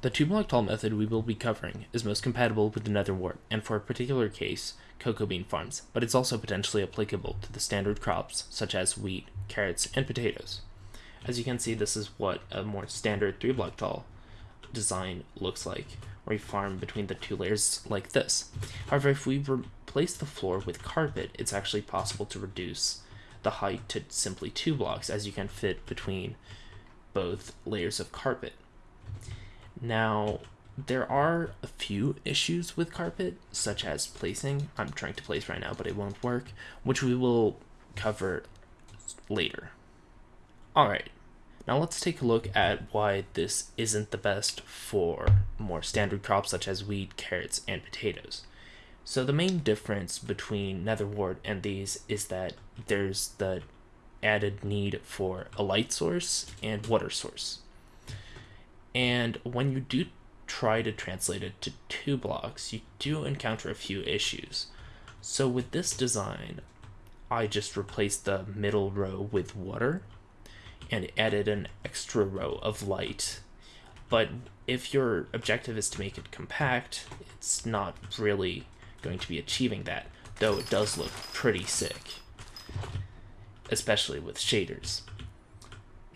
The two block tall method we will be covering is most compatible with the nether wart and for a particular case, cocoa bean farms, but it's also potentially applicable to the standard crops such as wheat, carrots, and potatoes. As you can see, this is what a more standard three block tall design looks like, where you farm between the two layers like this. However, if we replace the floor with carpet, it's actually possible to reduce the height to simply two blocks as you can fit between both layers of carpet. Now, there are a few issues with carpet, such as placing. I'm trying to place right now, but it won't work, which we will cover later. Alright, now let's take a look at why this isn't the best for more standard crops such as wheat, carrots, and potatoes. So the main difference between nether wart and these is that there's the added need for a light source and water source. And when you do try to translate it to two blocks, you do encounter a few issues. So with this design, I just replaced the middle row with water and added an extra row of light. But if your objective is to make it compact, it's not really going to be achieving that, though it does look pretty sick, especially with shaders.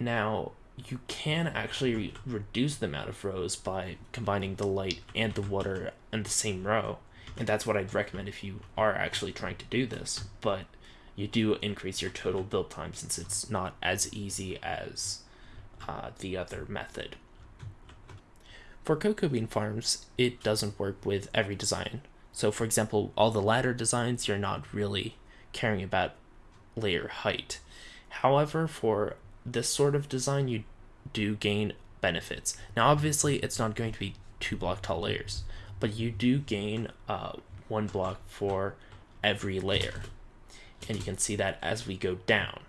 Now, you can actually re reduce the amount of rows by combining the light and the water in the same row. And that's what I'd recommend if you are actually trying to do this. But you do increase your total build time since it's not as easy as uh, the other method. For cocoa bean farms, it doesn't work with every design. So for example, all the ladder designs, you're not really caring about layer height. However, for this sort of design, you do gain benefits. Now, obviously, it's not going to be two block tall layers, but you do gain uh, one block for every layer. And you can see that as we go down.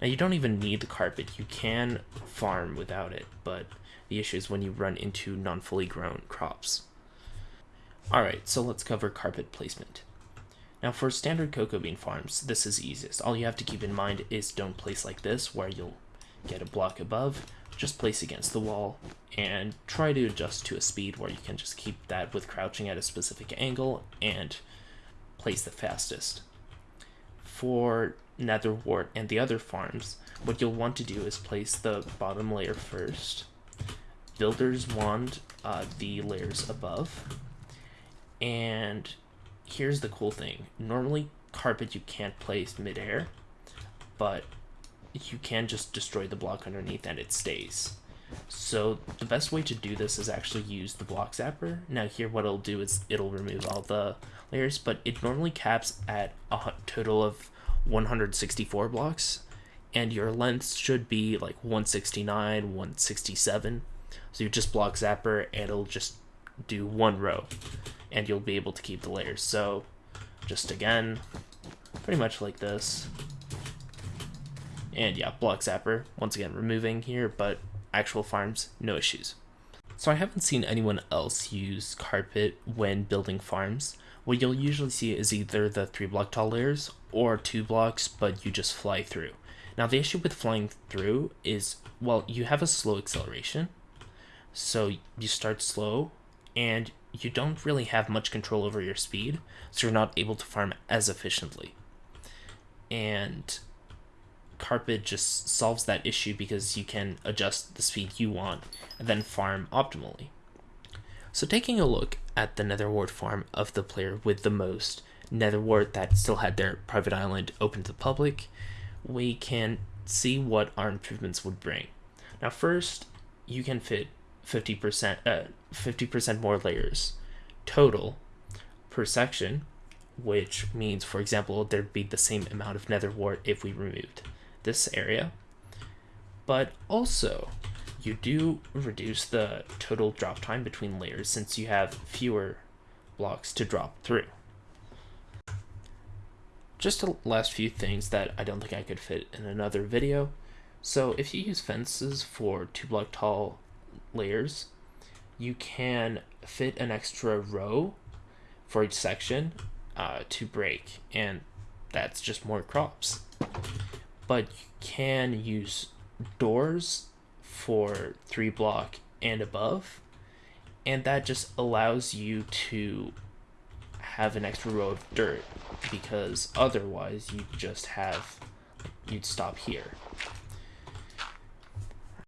Now, you don't even need the carpet. You can farm without it, but the issue is when you run into non-fully grown crops. Alright, so let's cover carpet placement. Now for standard cocoa bean farms, this is easiest. All you have to keep in mind is don't place like this, where you'll get a block above, just place against the wall, and try to adjust to a speed where you can just keep that with crouching at a specific angle and place the fastest. For Nether Wart and the other farms, what you'll want to do is place the bottom layer first. Builder's Wand uh, the layers above. And here's the cool thing. Normally, carpet you can't place midair, but you can just destroy the block underneath and it stays. So the best way to do this is actually use the block zapper. Now here what it'll do is it'll remove all the layers, but it normally caps at a total of 164 blocks, and your length should be like 169, 167. So you just block zapper and it'll just do one row, and you'll be able to keep the layers. So just again, pretty much like this. And yeah, block zapper, once again removing here, but actual farms, no issues. So I haven't seen anyone else use carpet when building farms. What you'll usually see is either the 3 block tall layers or 2 blocks, but you just fly through. Now the issue with flying through is, well, you have a slow acceleration, so you start slow, and you don't really have much control over your speed, so you're not able to farm as efficiently. And carpet just solves that issue because you can adjust the speed you want and then farm optimally. So taking a look at the nether wart farm of the player with the most nether wart that still had their private island open to the public, we can see what our improvements would bring. Now first, you can fit 50% uh, 50% more layers total per section, which means, for example, there'd be the same amount of nether wart if we removed this area. But also, you do reduce the total drop time between layers since you have fewer blocks to drop through. Just the last few things that I don't think I could fit in another video. So if you use fences for two block tall layers, you can fit an extra row for each section uh, to break, and that's just more crops but you can use doors for three block and above. And that just allows you to have an extra row of dirt because otherwise you just have you'd stop here